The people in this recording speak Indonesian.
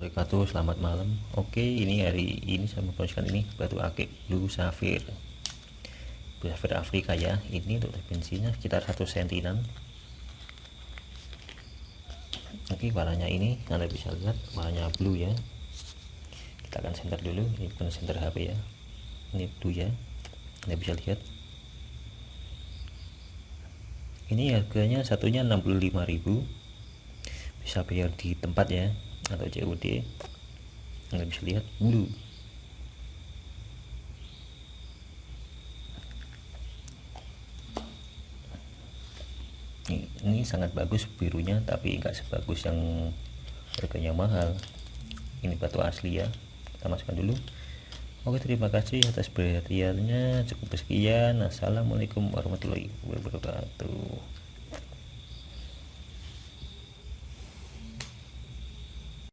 wabarakatuh selamat malam. Oke ini hari ini saya mempromosikan ini batu akik blue sapphire. Blue sapphire Afrika ya. Ini untuk dimensinya sekitar satu sentinan. Oke warnanya ini anda bisa lihat warnanya blue ya. Kita akan center dulu ini bukan center HP ya. Ini blue ya. Anda bisa lihat. Ini harganya satunya 65.000 bisa bayar di tempat ya atau COD Anda bisa lihat. Blue ini, ini sangat bagus birunya tapi enggak sebagus yang harganya mahal. Ini batu asli ya. Kita masukkan dulu. Oke terima kasih atas perhatiannya. Cukup sekian. Assalamualaikum warahmatullahi wabarakatuh